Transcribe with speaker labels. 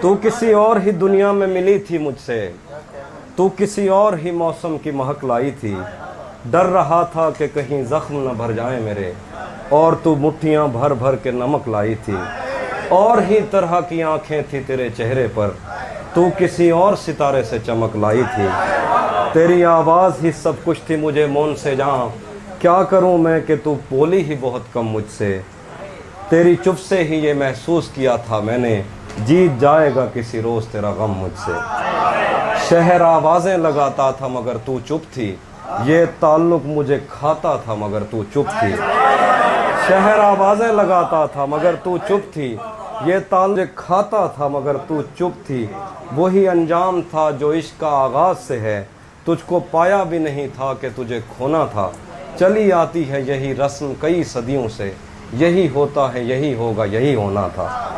Speaker 1: تو کسی اور ہی دنیا میں ملی تھی مجھ سے۔ تو کسی اور ہی موسم کی مہک لائی تھی۔ ڈر رہا تھا کہ کہیں زخم نہ بھر جائیں میرے۔ اور تو مٹھیاں بھر بھر کے نمک لائی تھی۔ اور ہی طرح کی آنکھیں تھی تیرے چہرے پر۔ تو کسی اور ستارے سے چمک لائی تھی۔ تیری آواز ہی سب کچھ تھی مجھے، مون سے جہاں کیا کروں میں کہ تو بولی ہی بہت کم مجھ سے۔ تیری چپ سے ہی یہ محسوس کیا تھا میں نے۔ جیت جائے گا کسی روز تیرا غم مجھ سے۔ شہر آوازیں لگاتا تھا مگر تو چپ تھی۔ یہ تعلق مجھے کھاتا تھا مگر تو چپ تھی۔ شہر آوازیں لگاتا تھا مگر تو چپ تھی۔ یہ تعلق کھاتا تھا مگر تو چپ تھی۔ وہی انجام تھا جو عشق کا آغاز سے ہے۔ تجھ کو پایا بھی نہیں تھا کہ تجھے کھونا تھا۔ چلی آتی ہے یہی رسم کئی صدیوں سے۔ یہی ہوتا ہے، یہی ہوگا، یہی ہونا تھا۔